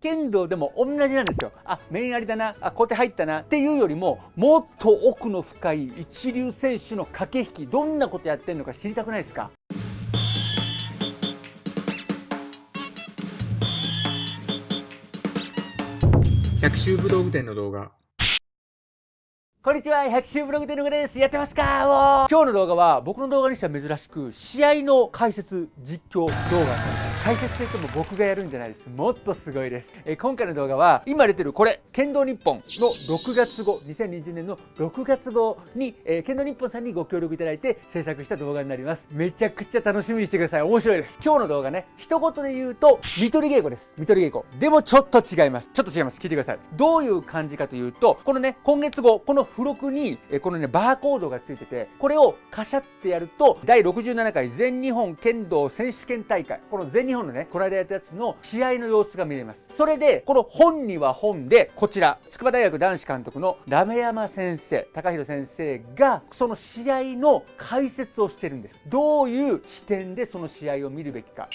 剣道でも同じなんですよ。あ面ありだな。あ小手入ったな。っていうよりももっと奥の深い一流選手の駆け引き。どんなことやってんのか知りたくないですか？百秋武道具店の動画。こんにちは百秋ブログでのぐです。やってますか？今日の動画は僕の動画にしては珍しく試合の解説実況動画なんです。解説といっても僕がやるんじゃないです。もっとすごいです、え今回の動画は今出てるこれ剣道日本の6月号2020年の6月号に、えー、剣道日本さんにご協力いただいて制作した動画になります。めちゃくちゃ楽しみにしてください。面白いです。今日の動画ね一言で言うと見取り稽古です。見取り稽古。でもちょっと違います。ちょっと違います。聞いてください。どういう感じかというとこのね今月号この付録に、えこのねバーコードがついててこれをカシャってやると第67回全日本剣道選手権大会この全日本のねこの間やったやつの試合の様子が見れます。それでこの本には本でこちら筑波大学男子監督のラメ山先生高弘先生がその試合の解説をしてるんです。どういう視点でその試合を見るべきか。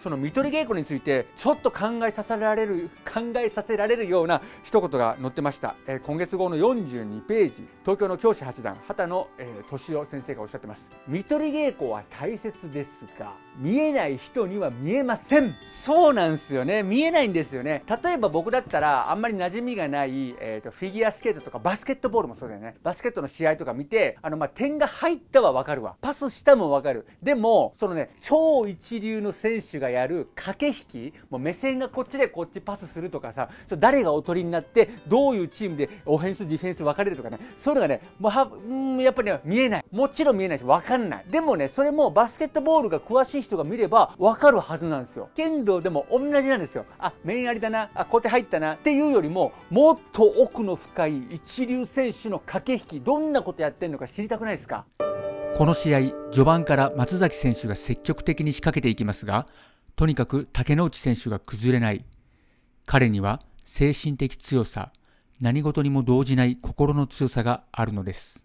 その見取り稽古についてちょっと考えさせられる 考えさせられるような一言が載ってました、えー、今月号の42ページ東京の教師八段畑野、えー、敏夫先生がおっしゃってます。見取り稽古は大切ですが見えない人には見えません。そうなんですよね。見えないんですよね。例えば僕だったらあんまり馴染みがない、えーと、フィギュアスケートとかバスケットボールもそうだよね。バスケットの試合とか見てあのまあ点が入ったは分かるわ。パスしたも分かる。でもそのね超一流の選手がやる駆け引きもう目線がこっちでこっちパスするとかさ誰がおとりになってどういうチームでオフェンスディフェンス分かれるとかねそういうのがねもうはうんやっぱりね見えない。もちろん見えないし分かんない。でもねそれもバスケットボールが詳しい人が見れば分かるはずなんですよ。剣道でも同じなんですよ。あ面ありだな。あ小手入ったな。っていうよりももっと奥の深い一流選手の駆け引きどんなことやってんのか知りたくないですか？この試合、序盤から松崎選手が積極的に仕掛けていきますが、とにかく竹之内選手が崩れない。彼には精神的強さ、何事にも動じない心の強さがあるのです。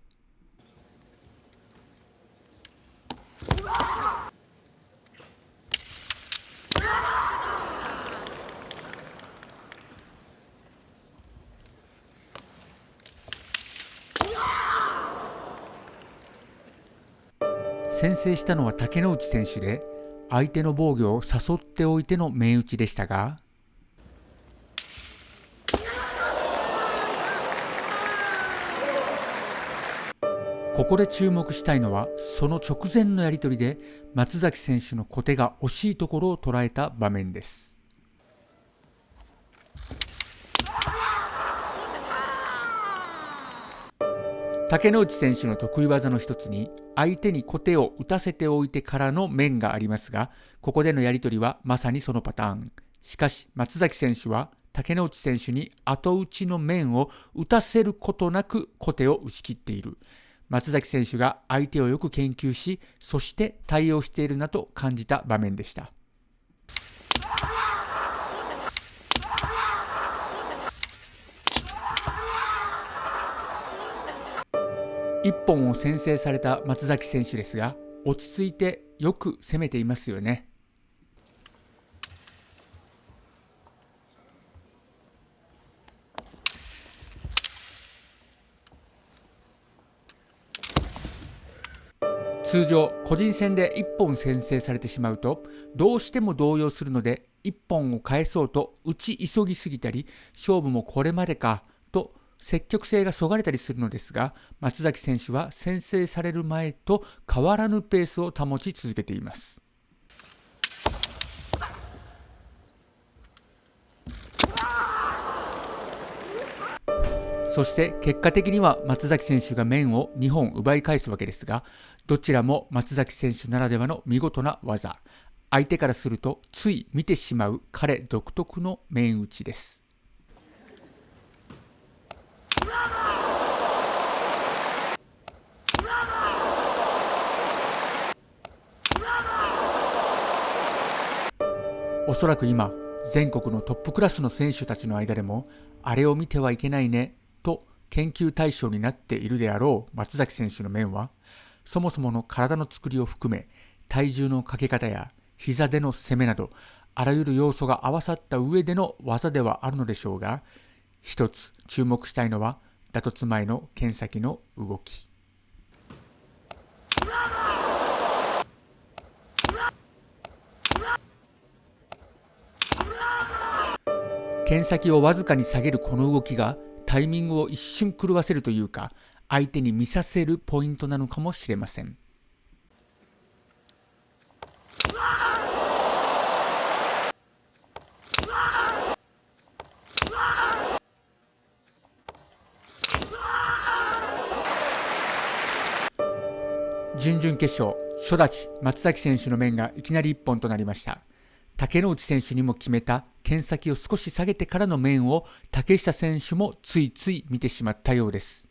先制したのは竹之内選手で相手の防御を誘っておいての面打ちでしたがここで注目したいのはその直前のやり取りで松崎選手の小手が惜しいところを捉えた場面です。竹之内選手の得意技の一つに相手に小手を打たせておいてからの面がありますがここでのやり取りはまさにそのパターン。しかし松崎選手は竹之内選手に後打ちの面を打たせることなく小手を打ち切っている。松崎選手が相手をよく研究しそして対応しているなと感じた場面でした。1本を先制された松崎選手ですが落ち着いてよく攻めていますよね。通常個人戦で1本先制されてしまうとどうしても動揺するので1本を返そうと打ち急ぎすぎたり勝負もこれまでかと積極性がそがれたりするのですが松崎選手は先制される前と変わらぬペースを保ち続けています。そして結果的には松崎選手が面を2本奪い返すわけですがどちらも松崎選手ならではの見事な技。相手からするとつい見てしまう彼独特の面打ちです。おそらく今、全国のトップクラスの選手たちの間でも、あれを見てはいけないね、と研究対象になっているであろう松崎選手の面は、そもそもの体の作りを含め、体重のかけ方や膝での攻めなど、あらゆる要素が合わさった上での技ではあるのでしょうが一つ注目したいのは打突前の剣先の動き。剣先をわずかに下げるこの動きがタイミングを一瞬狂わせるというか相手に見させるポイントなのかもしれません。準々決勝初立松崎選手の面がいきなり一本となりました。竹之内選手にも決めた剣先を少し下げてからの面を竹下選手もついつい見てしまったようです。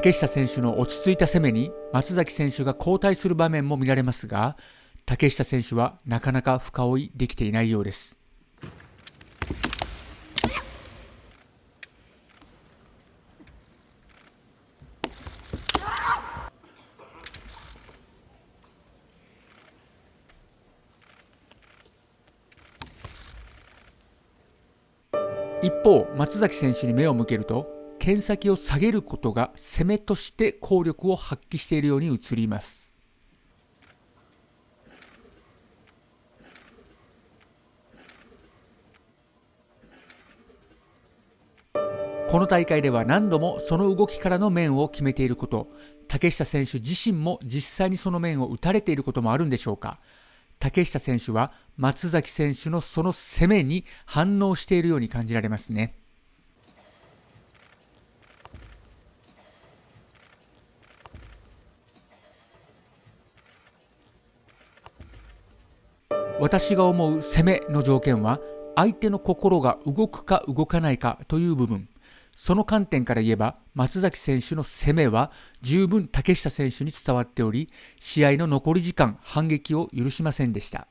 竹下選手の落ち着いた攻めに松崎選手が交代する場面も見られますが竹下選手はなかなか深追いできていないようです。一方松崎選手に目を向けると剣先を下げることが攻めとして効力を発揮しているように映ります。この大会では何度もその動きからの面を決めていること。竹下選手自身も実際にその面を打たれていることもあるんでしょうか。竹下選手は松崎選手のその攻めに反応しているように感じられますね。私が思う攻めの条件は相手の心が動くか動かないかという部分。その観点から言えば松崎選手の攻めは十分竹下選手に伝わっており試合の残り時間反撃を許しませんでした。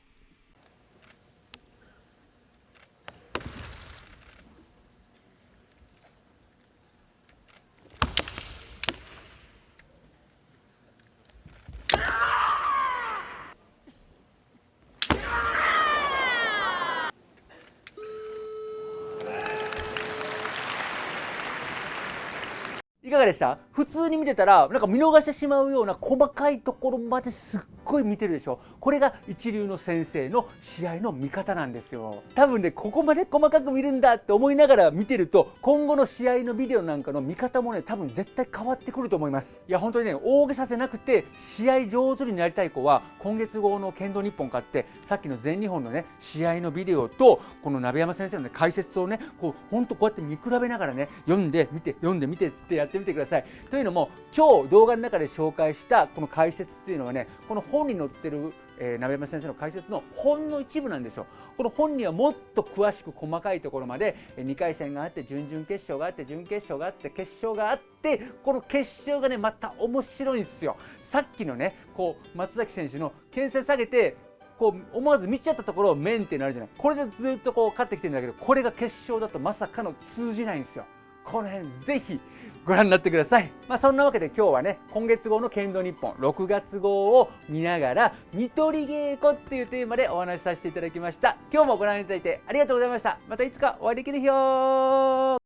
いかがでした？普通に見てたらなんか見逃してしまうような細かいところまですっごい見てるでしょ。これが一流の先生の試合の見方なんですよ。多分ねここまで細かく見るんだって思いながら見てると今後の試合のビデオなんかの見方もね多分絶対変わってくると思います。いや本当にね大げさじゃなくて試合上手になりたい子は今月号の剣道日本買ってさっきの全日本のね試合のビデオとこの鍋山先生の、ね、解説をねこう本当こうやって見比べながらね読んで見て読んで見てってやってみてください。というのも今日動画の中で紹介したこの解説っていうのはねこの本に載ってる、えー、鍋山先生の解説の本の一部なんですよ。この本にはもっと詳しく細かいところまで2回戦があって準々決勝があって準決勝があって決勝があってこの決勝がねまた面白いんですよ。さっきのねこう松崎選手の牽制下げてこう思わず見ちゃったところを面ってなるじゃない。これでずっとこう勝ってきてるんだけどこれが決勝だとまさかの通じないんですよ。この辺ぜひご覧になってください。まあ、そんなわけで今日はね、今月号の剣道日本6月号を見ながら、見取り稽古っていうテーマでお話しさせていただきました。今日もご覧いただいてありがとうございました。またいつかお会いできる日よ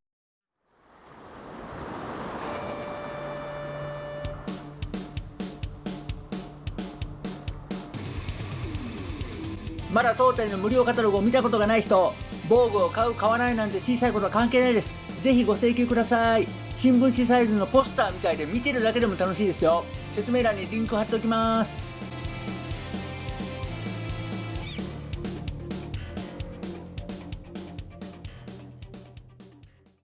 まだ当店の無料カタログを見たことがない人、防具を買う買わないなんて小さいことは関係ないです。ぜひご請求ください。新聞紙サイズのポスターみたいで見てるだけでも楽しいですよ。説明欄にリンク貼っておきます。